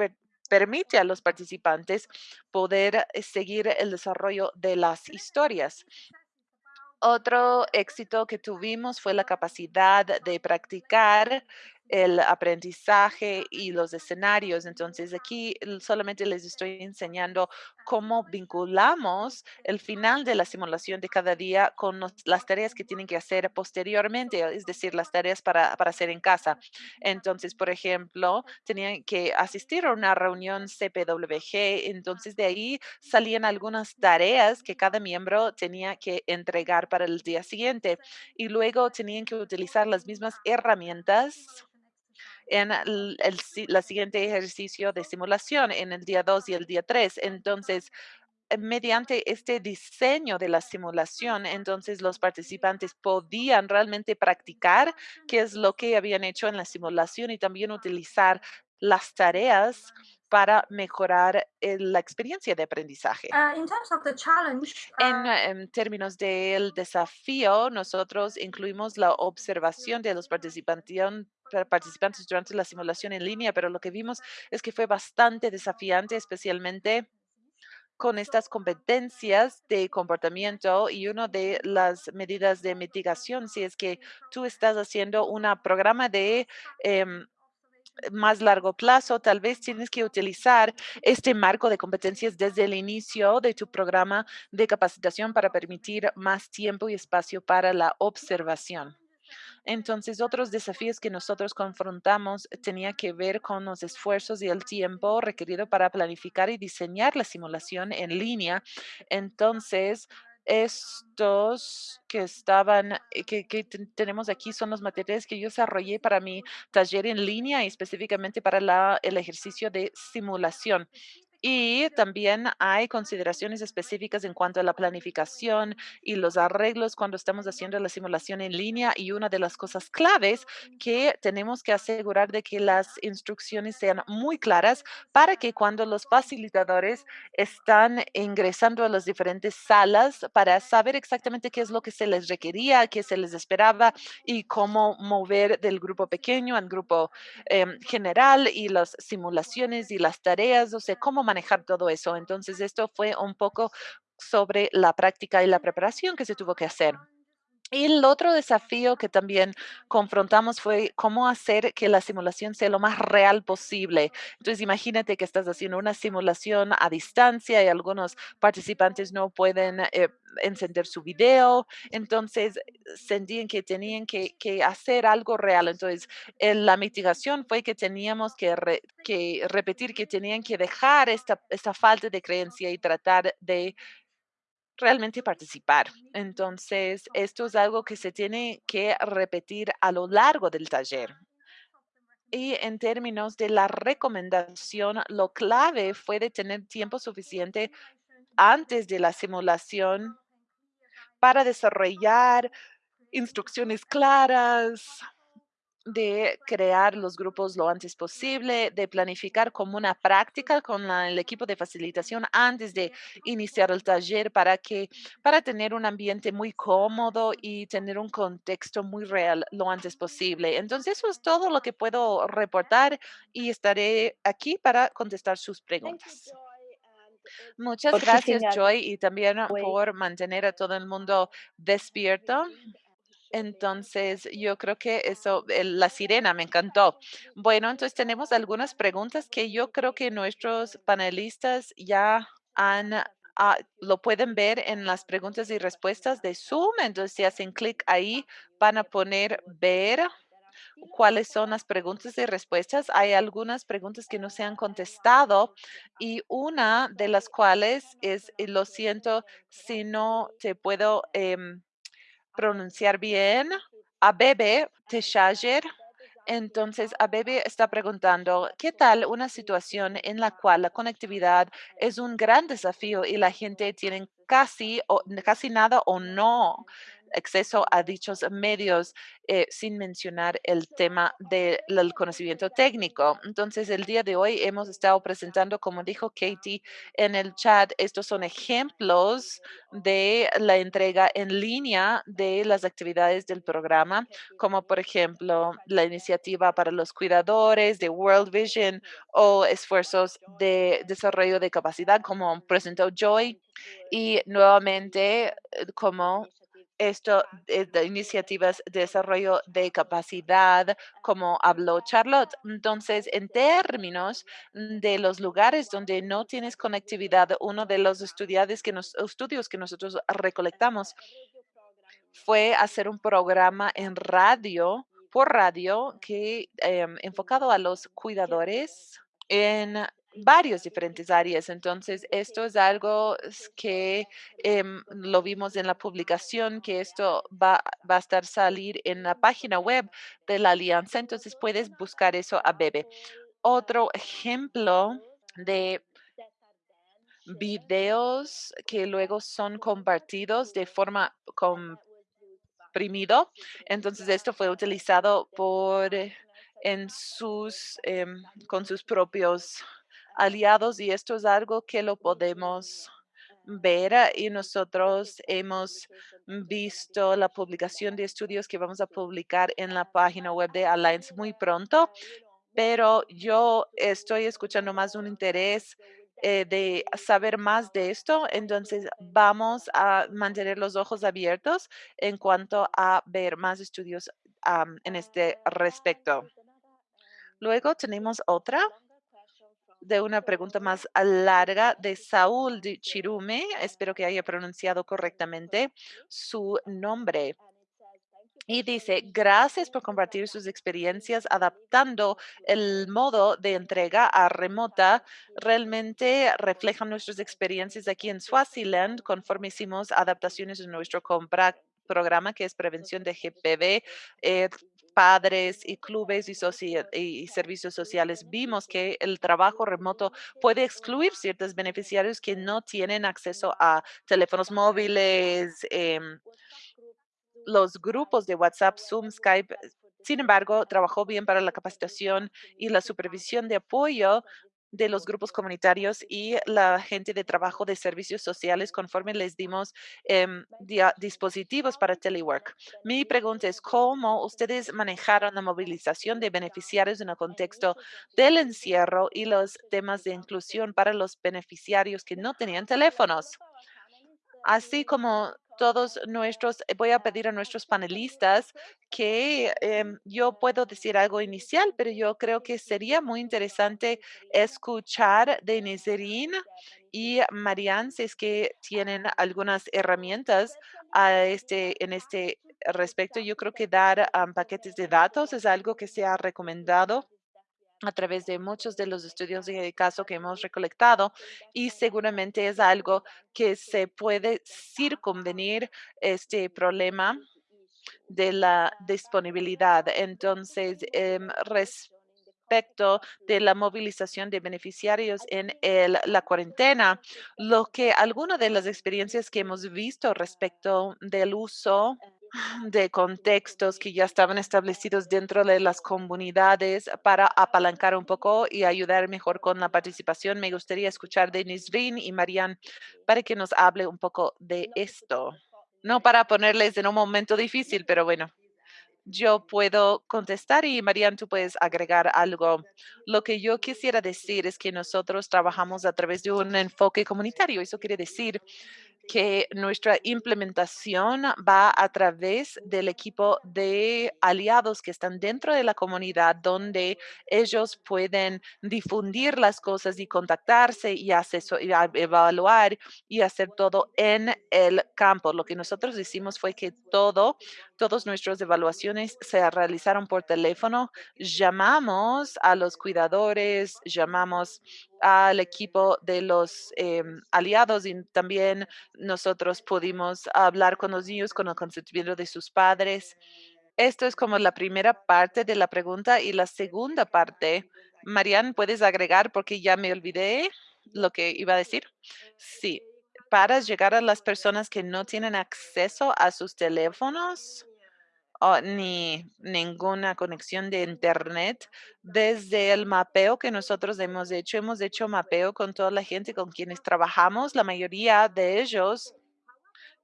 permite a los participantes poder eh, seguir el desarrollo de las historias. Otro éxito que tuvimos fue la capacidad de practicar el aprendizaje y los escenarios. Entonces, aquí solamente les estoy enseñando cómo vinculamos el final de la simulación de cada día con las tareas que tienen que hacer posteriormente, es decir, las tareas para, para hacer en casa. Entonces, por ejemplo, tenían que asistir a una reunión CPWG, entonces de ahí salían algunas tareas que cada miembro tenía que entregar para el día siguiente y luego tenían que utilizar las mismas herramientas en el, la siguiente ejercicio de simulación en el día 2 y el día 3. Entonces, eh, mediante este diseño de la simulación, entonces los participantes podían realmente practicar qué es lo que habían hecho en la simulación y también utilizar las tareas para mejorar eh, la experiencia de aprendizaje. Uh, in terms of the challenge, En, uh, en términos del desafío, nosotros incluimos la observación de los participantes participantes durante la simulación en línea, pero lo que vimos es que fue bastante desafiante, especialmente con estas competencias de comportamiento y una de las medidas de mitigación, si es que tú estás haciendo un programa de em, más largo plazo, tal vez tienes que utilizar este marco de competencias desde el inicio de tu programa de capacitación para permitir más tiempo y espacio para la observación. Entonces, otros desafíos que nosotros confrontamos tenía que ver con los esfuerzos y el tiempo requerido para planificar y diseñar la simulación en línea. Entonces, estos que estaban, eh, que, tenemos aquí son los materiales que yo desarrollé para mi taller en línea y específicamente para el ejercicio de simulación. Y también hay consideraciones específicas en cuanto a la planificación y los arreglos cuando estamos haciendo la simulación en línea. Y una de las cosas claves que tenemos que asegurar de que las instrucciones sean muy claras para que cuando los facilitadores están ingresando a las diferentes salas para saber exactamente qué es lo que se les requería, qué se les esperaba y cómo mover del grupo pequeño al grupo em, general y las simulaciones y las tareas, o sea, cómo manejar todo eso. Entonces, esto fue un poco sobre la práctica y la preparación que se tuvo que hacer. Y el otro desafío que también confrontamos fue cómo hacer que la simulación sea lo más real posible. Entonces, imagínate que estás haciendo una simulación a distancia y algunos participantes no pueden eh, encender su video. Entonces, sentían que tenían que, hacer algo real. Entonces, la mitigación fue que teníamos que, que repetir que tenían que dejar esta, esta falta de creencia y tratar de realmente participar. Entonces, esto es algo que se tiene que repetir a lo largo del taller. Y en términos de la recomendación, lo clave fue de tener tiempo suficiente antes de la simulación para desarrollar instrucciones claras, de crear los grupos lo antes posible, de planificar como una práctica con el equipo de facilitación antes de iniciar el taller para que para tener un ambiente muy cómodo y tener un contexto muy real lo antes posible. Entonces, eso es todo lo que puedo reportar y estaré aquí para contestar sus preguntas. Muchas gracias, Joy, y también por mantener a todo el mundo despierto. Entonces, yo creo que eso, la sirena me encantó. Bueno, entonces tenemos algunas preguntas que yo creo que nuestros panelistas ya han, ah, lo pueden ver en las preguntas y respuestas de Zoom. Entonces, si hacen clic ahí, van a poner ver cuáles son las preguntas y respuestas. Hay algunas preguntas que no se han contestado y una de las cuales es, lo siento si no te puedo... Em, pronunciar bien. Abebe Teshager. Entonces, Abebe está preguntando, ¿qué tal una situación en la cual la conectividad es un gran desafío y la gente tiene casi, o, casi nada o no acceso a dichos medios eh, sin mencionar el tema del conocimiento técnico. Entonces, el día de hoy hemos estado presentando, como dijo Katie en el chat, estos son ejemplos de la entrega en línea de las actividades del programa, como por ejemplo la iniciativa para los cuidadores de World Vision o esfuerzos de desarrollo de capacidad, como presentó Joy. Y nuevamente, eh, como esto eh, de iniciativas de desarrollo de capacidad, como habló Charlotte. Entonces, en términos de los lugares donde no tienes conectividad, uno de los estudiantes que nos, estudios que nosotros recolectamos fue hacer un programa en radio, por radio, que em, enfocado a los cuidadores en varios diferentes áreas. Entonces, esto es algo que em, lo vimos en la publicación, que esto va, va a estar salir en la página web de la alianza. Entonces, puedes buscar eso a Bebe. Otro ejemplo de videos que luego son compartidos de forma comprimido. Entonces, esto fue utilizado por en sus, em, con sus propios aliados y esto es algo que lo podemos ver ah, y nosotros hemos visto la publicación de estudios que vamos a publicar en la página web de Alliance muy pronto, pero yo estoy escuchando más un interés eh, de saber más de esto, entonces vamos a mantener los ojos abiertos en cuanto a ver más estudios en este respecto. Luego tenemos otra de una pregunta más larga de Saúl de Chirume. Espero que haya pronunciado correctamente su nombre. Y dice, gracias por compartir sus experiencias adaptando el modo de entrega a remota. Realmente reflejan nuestras experiencias aquí en Swaziland conforme hicimos adaptaciones en nuestro compra programa que es prevención de GPV, eh, padres y clubes y, y, servicios sociales, vimos que el trabajo remoto puede excluir ciertos beneficiarios que no tienen acceso a teléfonos móviles, em, los grupos de WhatsApp, Zoom, Skype. Sin embargo, trabajó bien para la capacitación y la supervisión de apoyo de los grupos comunitarios y la gente de trabajo de servicios sociales conforme les dimos em, dispositivos para telework. Mi pregunta es, ¿cómo ustedes manejaron la movilización de beneficiarios en el contexto del encierro y los temas de inclusión para los beneficiarios que no tenían teléfonos? Así como todos nuestros, eh, voy a pedir a nuestros panelistas que em, yo puedo decir algo inicial, pero yo creo que sería muy interesante escuchar de Nizerin y Marianne si es que tienen algunas herramientas a este, en este respecto. Yo creo que dar paquetes de datos es algo que se ha recomendado a través de muchos de los estudios de caso que hemos recolectado y seguramente es algo que se puede circunvenir este problema de la disponibilidad. Entonces, em, respecto de la movilización de beneficiarios en la cuarentena, lo que algunas de las experiencias que hemos visto respecto del uso de contextos que ya estaban establecidos dentro de las comunidades para apalancar un poco y ayudar mejor con la participación. Me gustaría escuchar de Nisrin y Marianne para que nos hable un poco de esto. No para ponerles en un momento difícil, pero bueno, yo puedo contestar y Marianne, tú puedes agregar algo. Lo que yo quisiera decir es que nosotros trabajamos a través de un enfoque comunitario. Eso quiere decir que nuestra implementación va a través del equipo de aliados que están dentro de la comunidad donde ellos pueden difundir las cosas y contactarse y, evaluar y hacer todo en el campo. Lo que nosotros hicimos fue que todo, todas nuestras evaluaciones se realizaron por teléfono. Llamamos a los cuidadores, llamamos al equipo de los em, aliados y también nosotros pudimos hablar con los niños con el consentimiento de sus padres. Esto es como la primera parte de la pregunta y la segunda parte. Marianne, ¿puedes agregar porque ya me olvidé lo que iba a decir? Sí, para llegar a las personas que no tienen acceso a sus teléfonos, ni ninguna conexión de Internet. Desde el mapeo que nosotros hemos hecho, hemos hecho mapeo con toda la gente con quienes trabajamos. La mayoría de ellos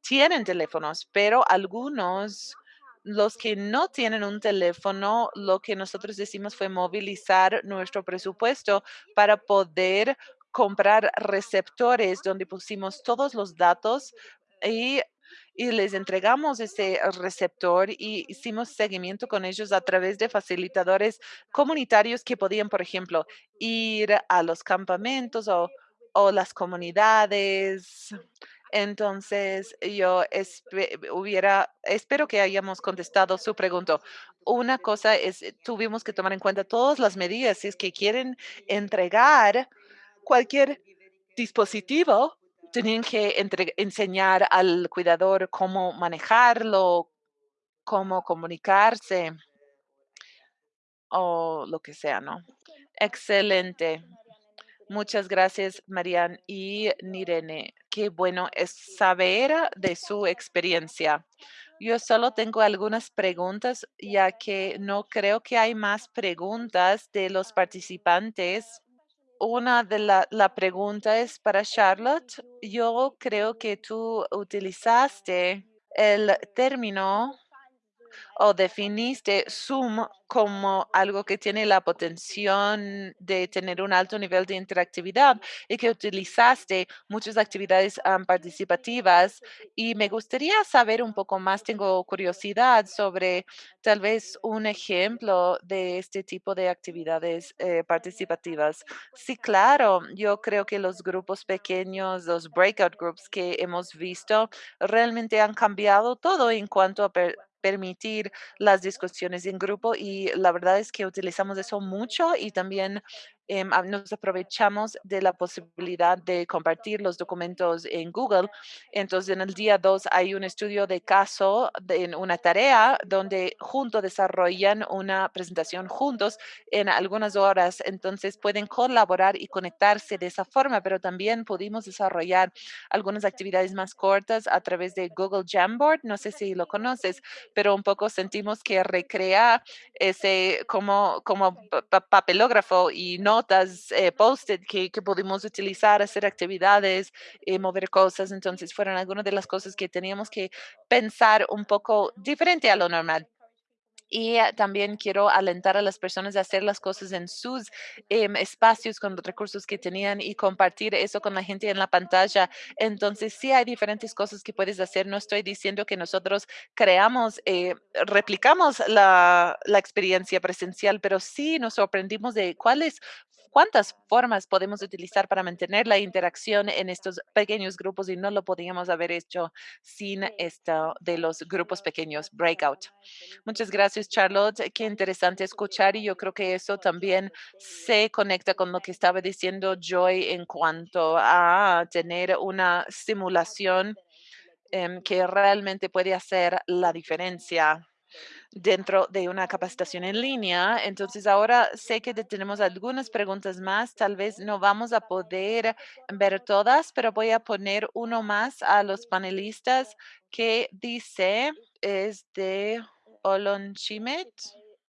tienen teléfonos, pero algunos, los que no tienen un teléfono, lo que nosotros decimos fue movilizar nuestro presupuesto para poder comprar receptores donde pusimos todos los datos y y les entregamos ese receptor y hicimos seguimiento con ellos a través de facilitadores comunitarios que podían, por ejemplo, ir a los campamentos o, o las comunidades. Entonces, yo hubiera, espero que hayamos contestado su pregunta. Una cosa es, eh, tuvimos que tomar en cuenta todas las medidas si es que quieren entregar cualquier dispositivo, tenían que enseñar al cuidador cómo manejarlo, cómo comunicarse o lo que sea, ¿no? Excelente. Muchas gracias, Marian y Nirene. Qué bueno es saber de su experiencia. Yo solo tengo algunas preguntas, ya que no creo que hay más preguntas de los participantes. Una de la, la pregunta es para Charlotte. Yo creo que tú utilizaste el término o definiste Zoom como algo que tiene la potencial de tener un alto nivel de interactividad y que utilizaste muchas actividades participativas. Y me gustaría saber un poco más, tengo curiosidad sobre tal vez un ejemplo de este tipo de actividades eh, participativas. Sí, claro, yo creo que los grupos pequeños, los breakout groups que hemos visto, realmente han cambiado todo en cuanto a permitir las discusiones en grupo y la verdad es que utilizamos eso mucho y también em, nos aprovechamos de la posibilidad de compartir los documentos en Google. Entonces, en el día 2 hay un estudio de caso de, en una tarea donde juntos desarrollan una presentación juntos en algunas horas. Entonces, pueden colaborar y conectarse de esa forma, pero también pudimos desarrollar algunas actividades más cortas a través de Google Jamboard. No sé si lo conoces, pero un poco sentimos que recrea ese como, como pa- pa- papelógrafo y notas, eh, post-it que, que pudimos utilizar, hacer actividades, eh, mover cosas. Entonces fueron algunas de las cosas que teníamos que pensar un poco diferente a lo normal. Y eh, también quiero alentar a las personas a hacer las cosas en sus em, espacios con los recursos que tenían y compartir eso con la gente en la pantalla. Entonces, sí hay diferentes cosas que puedes hacer. No estoy diciendo que nosotros creamos, eh, replicamos la, la experiencia presencial, pero sí nos sorprendimos de cuáles cuántas formas podemos utilizar para mantener la interacción en estos pequeños grupos y no lo podíamos haber hecho sin esto de los grupos pequeños, breakout. Muchas gracias, Charlotte. Qué interesante escuchar y yo creo que eso también se conecta con lo que estaba diciendo Joy en cuanto a tener una simulación em, que realmente puede hacer la diferencia dentro de una capacitación en línea. Entonces, ahora sé que te- tenemos algunas preguntas más. Tal vez no vamos a poder ver todas, pero voy a poner uno más a los panelistas que dice, es de Olon Chimet.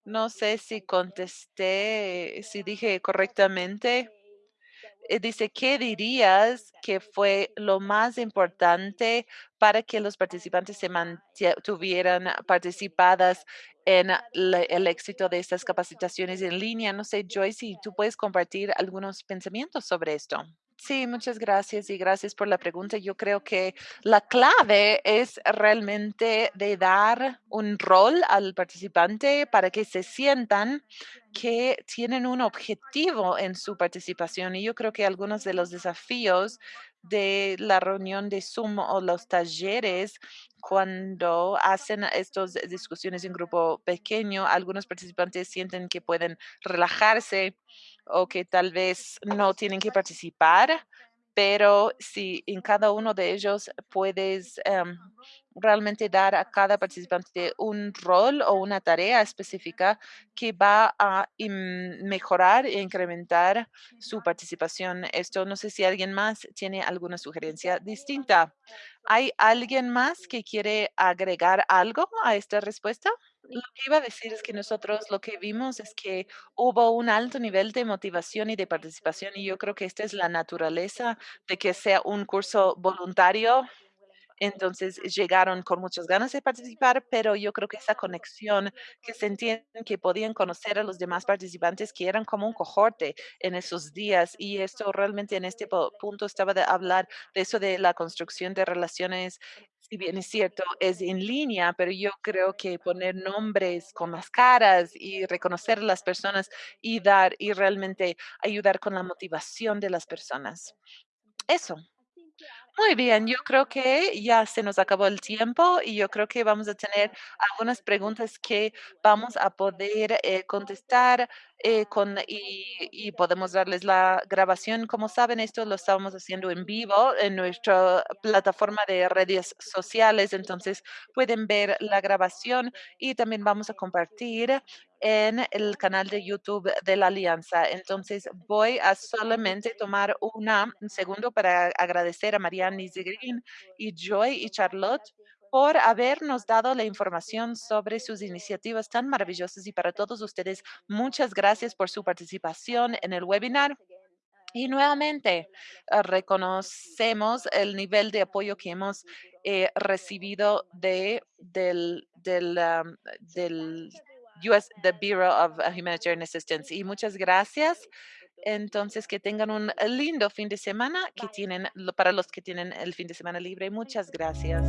No sé si contesté, si dije correctamente. Eh, Dice, ¿qué dirías que fue lo más importante para que los participantes se mantuvieran participadas en el éxito de estas capacitaciones en línea? No sé, Joyce, si tú puedes compartir algunos pensamientos sobre esto. Sí, muchas gracias y gracias por la pregunta. Yo creo que la clave es realmente de dar un rol al participante para que se sientan que tienen un objetivo en su participación. Y yo creo que algunos de los desafíos de la reunión de Zoom o los talleres, cuando hacen estas discusiones en grupo pequeño, algunos participantes sienten que pueden relajarse o que tal vez no tienen que participar, pero si en cada uno de ellos puedes em, realmente dar a cada participante un rol o una tarea específica que va a mejorar e incrementar su participación. Esto no sé si alguien más tiene alguna sugerencia distinta. ¿Hay alguien más que quiere agregar algo a esta respuesta? Lo que iba a decir es que nosotros lo que vimos es que hubo un alto nivel de motivación y de participación y yo creo que esta es la naturaleza de que sea un curso voluntario Entonces llegaron con muchas ganas de participar, pero yo creo que esa conexión que sentían que podían conocer a los demás participantes que eran como un cohorte en esos días y esto realmente en este punto estaba de hablar de eso de la construcción de relaciones. Si bien es cierto, es en línea, pero yo creo que poner nombres con las caras y reconocer a las personas y dar y realmente ayudar con la motivación de las personas. Eso. Muy bien, yo creo que ya se nos acabó el tiempo y yo creo que vamos a tener algunas preguntas que vamos a poder eh, contestar eh, con, y, podemos darles la grabación. Como saben, esto lo estamos haciendo en vivo en nuestra plataforma de redes sociales, entonces pueden ver la grabación y también vamos a compartir en el canal de YouTube de la Alianza. Entonces, voy a solamente tomar una, un segundo para agradecer a Marianne Green y Joy y Charlotte por habernos dado la información sobre sus iniciativas tan maravillosas y para todos ustedes, muchas gracias por su participación en el webinar. Y nuevamente, ah, reconocemos el nivel de apoyo que hemos eh, recibido de, del, del, am, del US, the Bureau of uh, Humanitarian Assistance. Y muchas gracias. Entonces, que tengan un lindo fin de semana que tienen, para los que tienen el fin de semana libre. Muchas gracias.